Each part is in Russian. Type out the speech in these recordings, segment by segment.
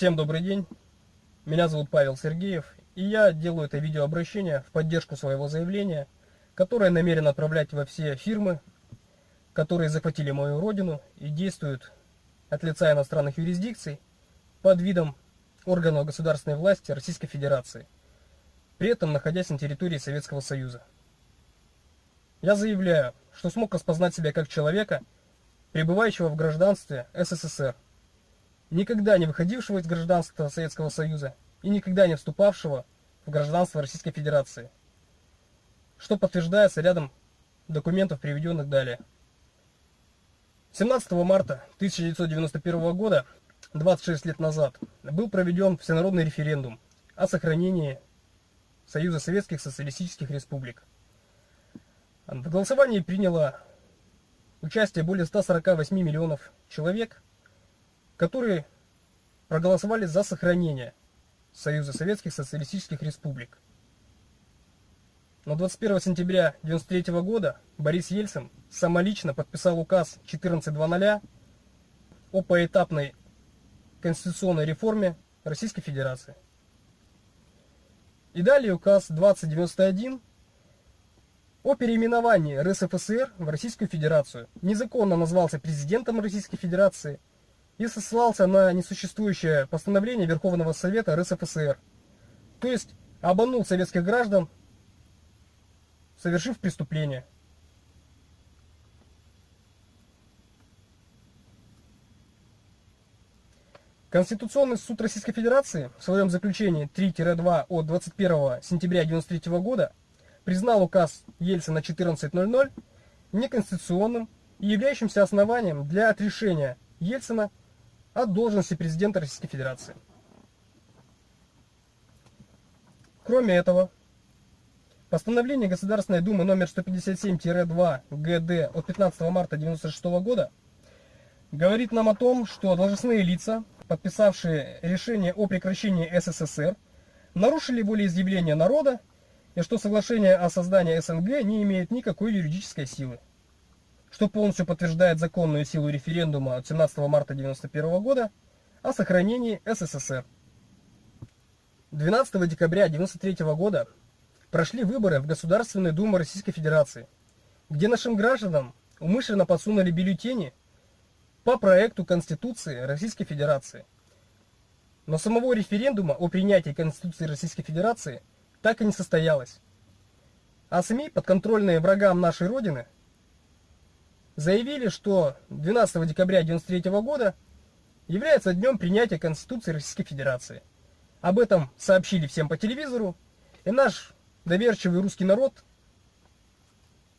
Всем добрый день. Меня зовут Павел Сергеев, и я делаю это видеообращение в поддержку своего заявления, которое намерен отправлять во все фирмы, которые захватили мою родину и действуют от лица иностранных юрисдикций под видом органов государственной власти Российской Федерации, при этом находясь на территории Советского Союза. Я заявляю, что смог распознать себя как человека, пребывающего в гражданстве СССР, никогда не выходившего из гражданства Советского Союза и никогда не вступавшего в гражданство Российской Федерации, что подтверждается рядом документов, приведенных далее. 17 марта 1991 года, 26 лет назад, был проведен всенародный референдум о сохранении Союза Советских Социалистических Республик. В голосовании приняло участие более 148 миллионов человек, которые проголосовали за сохранение Союза Советских Социалистических Республик. Но 21 сентября 1993 года Борис Ельцин самолично подписал указ 14.00 о поэтапной конституционной реформе Российской Федерации. И далее указ 2091 о переименовании РСФСР в Российскую Федерацию. Незаконно назвался президентом Российской Федерации и сослался на несуществующее постановление Верховного Совета РСФСР. То есть обманул советских граждан совершив преступление. Конституционный суд Российской Федерации в своем заключении 3-2 от 21 сентября 1993 года признал указ Ельцина 14.00 неконституционным и являющимся основанием для отрешения Ельцина от должности президента Российской Федерации. Кроме этого, Постановление Государственной Думы номер 157-2 ГД от 15 марта 1996 года говорит нам о том, что должностные лица, подписавшие решение о прекращении СССР, нарушили волеизъявление народа и что соглашение о создании СНГ не имеет никакой юридической силы, что полностью подтверждает законную силу референдума от 17 марта 1991 года о сохранении СССР. 12 декабря 1993 года прошли выборы в Государственную Думу Российской Федерации, где нашим гражданам умышленно подсунули бюллетени по проекту Конституции Российской Федерации. Но самого референдума о принятии Конституции Российской Федерации так и не состоялось. А СМИ, подконтрольные врагам нашей Родины, заявили, что 12 декабря 1993 года является днем принятия Конституции Российской Федерации. Об этом сообщили всем по телевизору, и наш доверчивый русский народ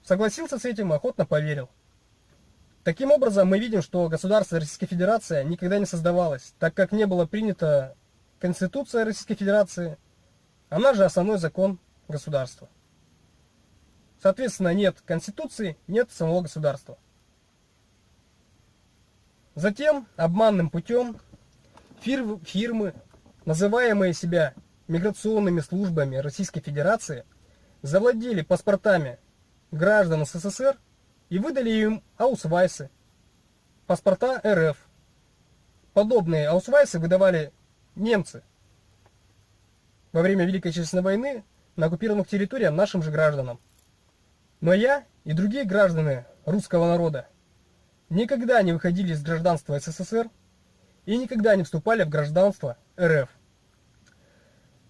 согласился с этим и охотно поверил. Таким образом, мы видим, что государство Российской Федерации никогда не создавалось, так как не было принята Конституция Российской Федерации, она же основной закон государства. Соответственно, нет Конституции, нет самого государства. Затем обманным путем фирмы, называемые себя миграционными службами Российской Федерации завладели паспортами граждан СССР и выдали им аусвайсы, паспорта РФ. Подобные аусвайсы выдавали немцы во время Великой Отечественной войны на оккупированных территориях нашим же гражданам. Но я и другие граждане русского народа никогда не выходили из гражданства СССР и никогда не вступали в гражданство РФ.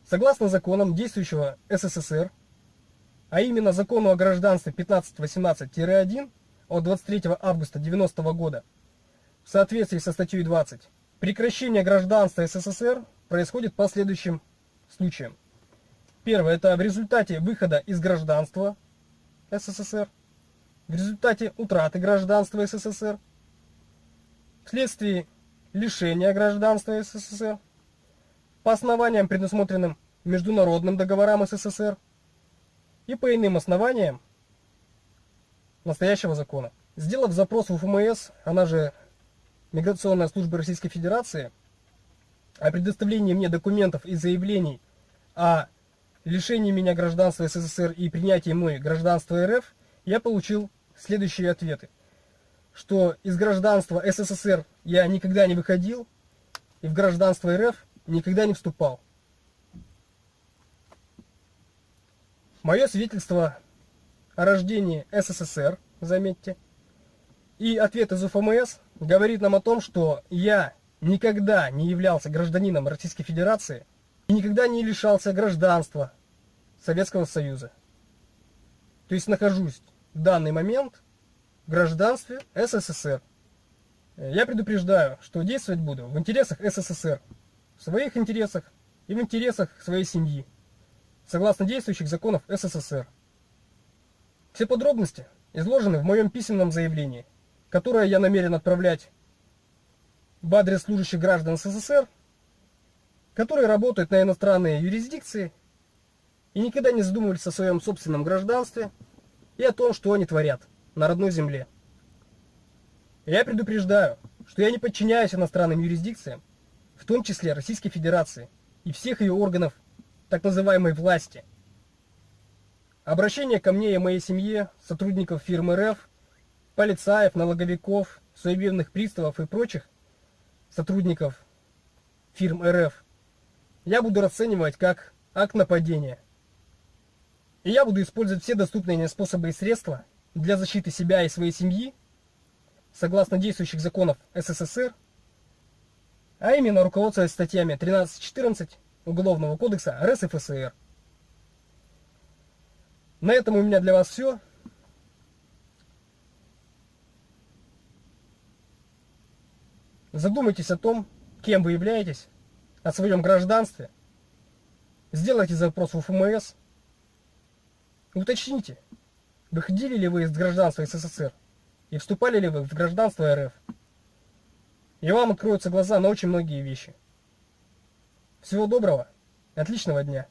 Согласно законам действующего СССР, а именно закону о гражданстве 1518-1 от 23 августа 90 года, в соответствии со статьей 20, прекращение гражданства СССР происходит по следующим случаям. Первое – это в результате выхода из гражданства СССР, в результате утраты гражданства СССР, вследствие лишения гражданства СССР, по основаниям, предусмотренным международным договорам СССР и по иным основаниям настоящего закона. Сделав запрос в ФМС, она же Миграционная служба Российской Федерации, о предоставлении мне документов и заявлений о лишении меня гражданства СССР и принятии мной гражданства РФ, я получил следующие ответы. Что из гражданства СССР я никогда не выходил, и в гражданство РФ никогда не вступал. Мое свидетельство о рождении СССР, заметьте, и ответ из УФМС говорит нам о том, что я никогда не являлся гражданином Российской Федерации и никогда не лишался гражданства Советского Союза. То есть нахожусь в данный момент в гражданстве СССР. Я предупреждаю, что действовать буду в интересах СССР, в своих интересах и в интересах своей семьи, согласно действующих законов СССР. Все подробности изложены в моем письменном заявлении, которое я намерен отправлять в адрес служащих граждан СССР, которые работают на иностранные юрисдикции и никогда не задумывались о своем собственном гражданстве и о том, что они творят на родной земле. Я предупреждаю, что я не подчиняюсь иностранным юрисдикциям, в том числе Российской Федерации и всех ее органов так называемой власти. Обращение ко мне и моей семье, сотрудников фирмы РФ, полицаев, налоговиков, судебных приставов и прочих сотрудников фирм РФ я буду расценивать как акт нападения. И я буду использовать все доступные мне способы и средства для защиты себя и своей семьи, согласно действующих законов СССР, а именно руководствуясь статьями 13-14 Уголовного кодекса РСФСР. На этом у меня для вас все. Задумайтесь о том, кем вы являетесь, о своем гражданстве. Сделайте запрос в Уточните, выходили ли вы из гражданства СССР и вступали ли вы в гражданство РФ. И вам откроются глаза на очень многие вещи. Всего доброго, отличного дня.